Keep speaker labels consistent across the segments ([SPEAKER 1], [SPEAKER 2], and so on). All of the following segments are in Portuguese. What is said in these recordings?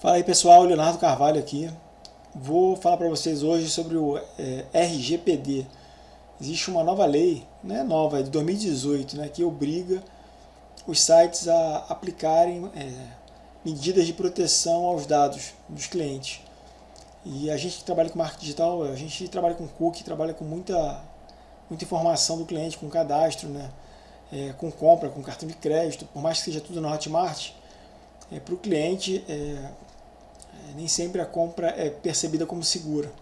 [SPEAKER 1] Fala aí pessoal, Leonardo Carvalho aqui. Vou falar para vocês hoje sobre o é, RGPD. Existe uma nova lei, não é nova, é de 2018, né, que obriga os sites a aplicarem é, medidas de proteção aos dados dos clientes. E a gente que trabalha com marketing digital, a gente trabalha com cookie, trabalha com muita, muita informação do cliente, com cadastro, né, é, com compra, com cartão de crédito, por mais que seja tudo na Hotmart, é, para o cliente é, nem sempre a compra é percebida como segura.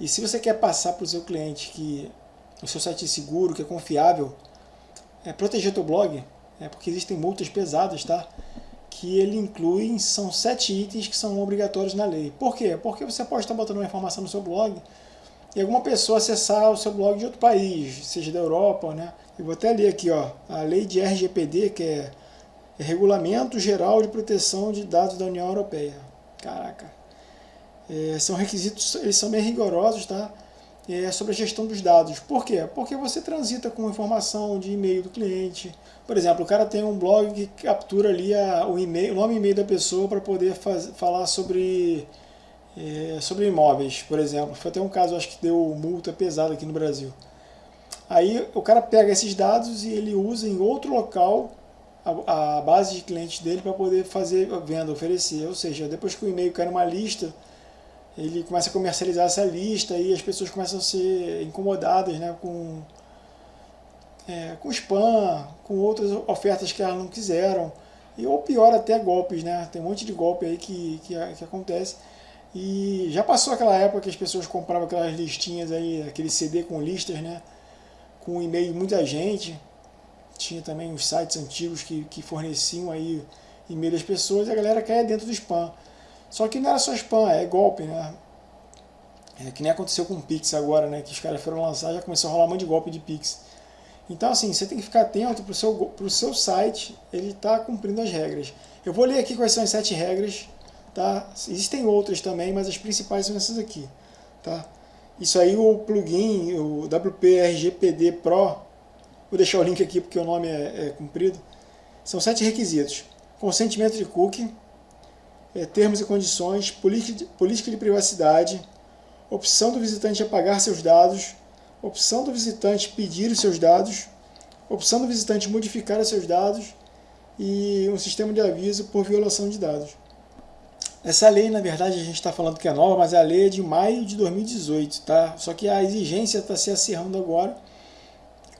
[SPEAKER 1] E se você quer passar para o seu cliente que o seu site é seguro, que é confiável, é proteger teu blog, é porque existem multas pesadas, tá? Que ele inclui, são sete itens que são obrigatórios na lei. Por quê? Porque você pode estar botando uma informação no seu blog e alguma pessoa acessar o seu blog de outro país, seja da Europa, né? Eu vou até ler aqui, ó, a lei de RGPD, que é, é Regulamento Geral de Proteção de Dados da União Europeia. Caraca. É, são requisitos, eles são bem rigorosos, tá? É sobre a gestão dos dados. Por quê? Porque você transita com informação de e-mail do cliente. Por exemplo, o cara tem um blog que captura ali a, o, o nome e e-mail da pessoa para poder faz, falar sobre, é, sobre imóveis, por exemplo. Foi até um caso, acho que deu multa pesada aqui no Brasil. Aí o cara pega esses dados e ele usa em outro local a, a base de clientes dele para poder fazer venda, oferecer. Ou seja, depois que o e-mail cai numa lista, ele começa a comercializar essa lista e as pessoas começam a ser incomodadas né, com, é, com spam, com outras ofertas que elas não quiseram. E, ou pior, até golpes, né? Tem um monte de golpe aí que, que, que acontece. E já passou aquela época que as pessoas compravam aquelas listinhas aí, aquele CD com listas, né? Com e-mail de muita gente tinha também os sites antigos que, que forneciam aí e-mail das pessoas e a galera caia dentro do spam. Só que não era só spam, é golpe, né? É que nem aconteceu com o Pix agora, né? Que os caras foram lançar, já começou a rolar um monte de golpe de Pix. Então, assim, você tem que ficar atento para o seu, pro seu site, ele está cumprindo as regras. Eu vou ler aqui quais são as sete regras, tá? Existem outras também, mas as principais são essas aqui, tá? Isso aí, o plugin, o WPRGPD Pro, Vou deixar o link aqui porque o nome é, é comprido. São sete requisitos. Consentimento de cookie, é, termos e condições, política de, privacidade, opção do visitante apagar seus dados, opção do visitante pedir os seus dados, opção do visitante modificar os seus dados e um sistema de aviso por violação de dados. Essa lei, na verdade, a gente está falando que é nova, mas a lei é de maio de 2018, tá? Só que a exigência está se acirrando agora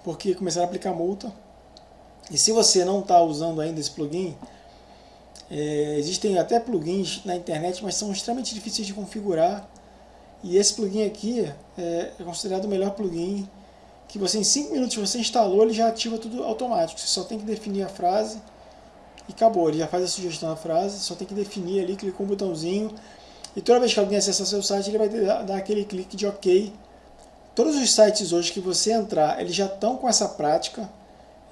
[SPEAKER 1] porque começaram a aplicar multa. E se você não está usando ainda esse plugin, é, existem até plugins na internet, mas são extremamente difíceis de configurar. E esse plugin aqui é, é considerado o melhor plugin, que você em 5 minutos você instalou, ele já ativa tudo automático. Você só tem que definir a frase e acabou. Ele já faz a sugestão da frase, só tem que definir ali, clicou um botãozinho. E toda vez que alguém acessar seu site, ele vai dar aquele clique de OK Todos os sites hoje que você entrar, eles já estão com essa prática,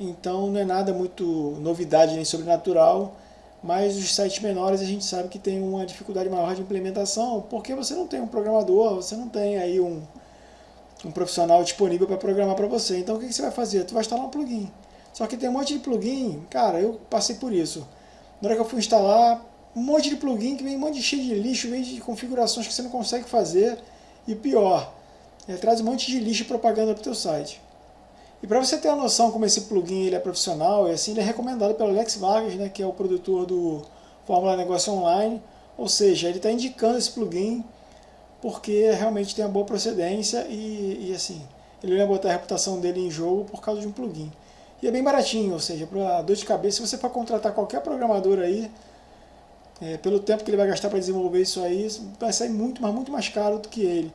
[SPEAKER 1] então não é nada muito novidade nem sobrenatural, mas os sites menores a gente sabe que tem uma dificuldade maior de implementação, porque você não tem um programador, você não tem aí um, um profissional disponível para programar para você. Então o que, que você vai fazer? Tu vai instalar um plugin. Só que tem um monte de plugin, cara, eu passei por isso. Na hora que eu fui instalar, um monte de plugin que vem um monte de cheio de lixo, vem de configurações que você não consegue fazer, e pior, ele traz um monte de lixo e propaganda para o teu site. E para você ter a noção como esse plugin ele é profissional, e assim ele é recomendado pelo Alex Vargas, né, que é o produtor do Fórmula Negócio Online, ou seja, ele está indicando esse plugin porque realmente tem uma boa procedência e, e assim, ele ia botar a reputação dele em jogo por causa de um plugin. E é bem baratinho, ou seja, para dor de cabeça, se você for contratar qualquer programador aí, é, pelo tempo que ele vai gastar para desenvolver isso aí, vai sair muito, mas muito mais caro do que ele.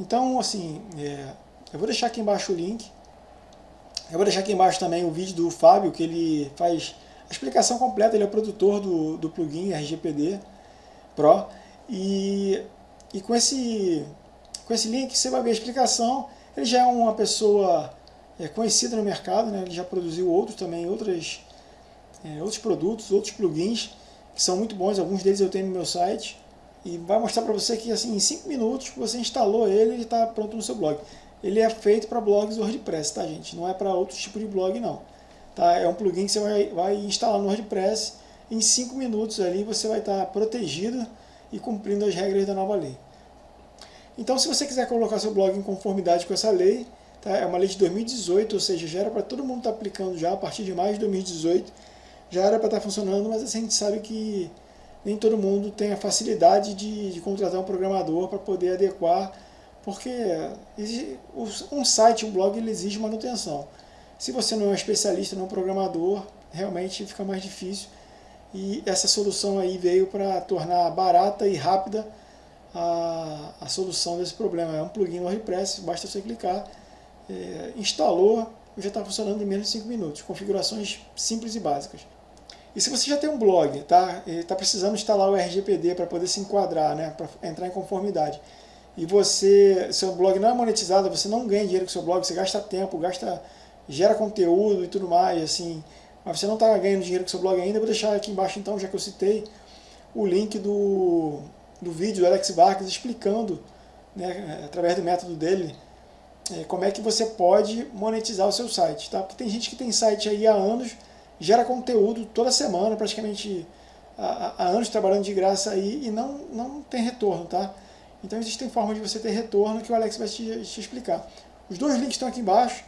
[SPEAKER 1] Então, assim, é, eu vou deixar aqui embaixo o link. Eu vou deixar aqui embaixo também o vídeo do Fábio, que ele faz a explicação completa, ele é o produtor do, do plugin RGPD Pro. E, e com, esse, com esse link você vai ver a explicação. Ele já é uma pessoa é, conhecida no mercado, né? ele já produziu outros também, outras, é, outros produtos, outros plugins, que são muito bons, alguns deles eu tenho no meu site e vai mostrar para você que assim, em 5 minutos você instalou ele, ele está pronto no seu blog. Ele é feito para blogs WordPress, tá gente? Não é para outro tipo de blog não. Tá? É um plugin que você vai, vai instalar no WordPress em 5 minutos ali você vai estar protegido e cumprindo as regras da nova lei. Então, se você quiser colocar seu blog em conformidade com essa lei, tá? é uma lei de 2018, ou seja, já era para todo mundo estar tá aplicando já a partir de mais de 2018, já era para estar tá funcionando, mas assim, a gente sabe que nem todo mundo tem a facilidade de, de contratar um programador para poder adequar, porque um site, um blog, ele exige manutenção. Se você não é um especialista, não é um programador, realmente fica mais difícil. E essa solução aí veio para tornar barata e rápida a, a solução desse problema. É um plugin WordPress, basta você clicar, é, instalou, já está funcionando em menos de 5 minutos. Configurações simples e básicas. E se você já tem um blog, tá? está precisando instalar o RGPD para poder se enquadrar, né? para entrar em conformidade, e você, seu blog não é monetizado, você não ganha dinheiro com seu blog, você gasta tempo, gasta, gera conteúdo e tudo mais, assim, mas você não está ganhando dinheiro com seu blog ainda, vou deixar aqui embaixo então, já que eu citei, o link do, do vídeo do Alex Vargas explicando, né, através do método dele, é, como é que você pode monetizar o seu site, tá? Porque tem gente que tem site aí há anos, gera conteúdo toda semana, praticamente há, anos trabalhando de graça aí e não, não tem retorno, tá? Então existem formas de você ter retorno que o Alex vai te, te explicar. Os dois links estão aqui embaixo.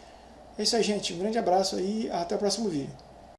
[SPEAKER 1] É isso aí, gente. Um grande abraço aí até o próximo vídeo.